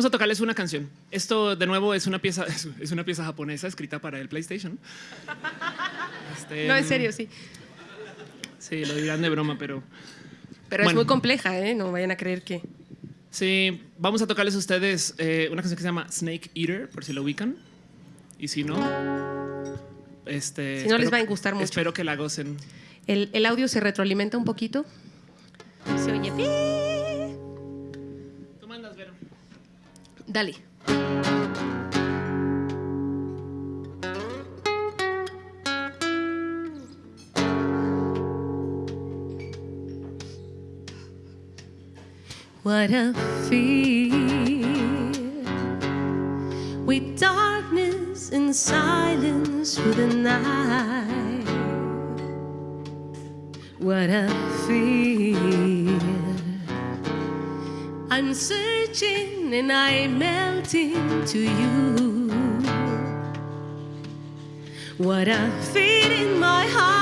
Vamos a tocarles una canción. Esto, de nuevo, es una pieza, es una pieza japonesa escrita para el PlayStation. Este, No, en serio, sí. Sí, lo dirán de broma, pero Pero es Bueno. muy compleja, ¿eh? No vayan a creer que... sí, vamos a tocarles a ustedes eh, una canción que se llama Snake Eater, por si lo ubican. Y si no, este, Si no, les espero- va a gustar mucho. Espero que la gocen. El, el audio se retroalimenta un poquito. Se oye... Dale. What a fear with darkness and silence through the night. What a fear. I'm searching and I'm melting to you. What a fear in my heart,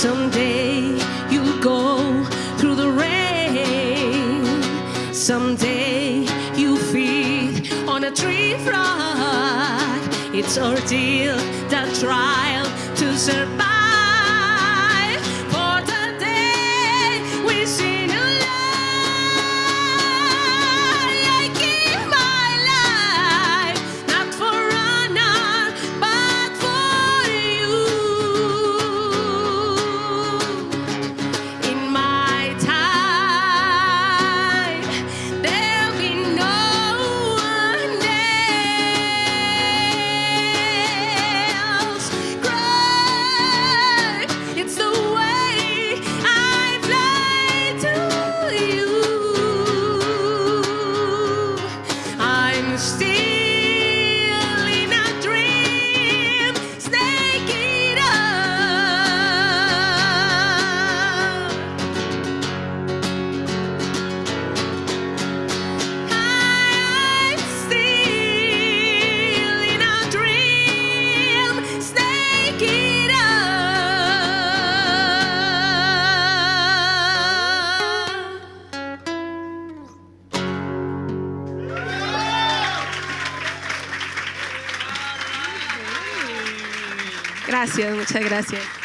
Someday you'll go through the rain. Someday you'll feed on a tree frog. It's ordeal, the trial to survive. I'm Gracias, muchas gracias.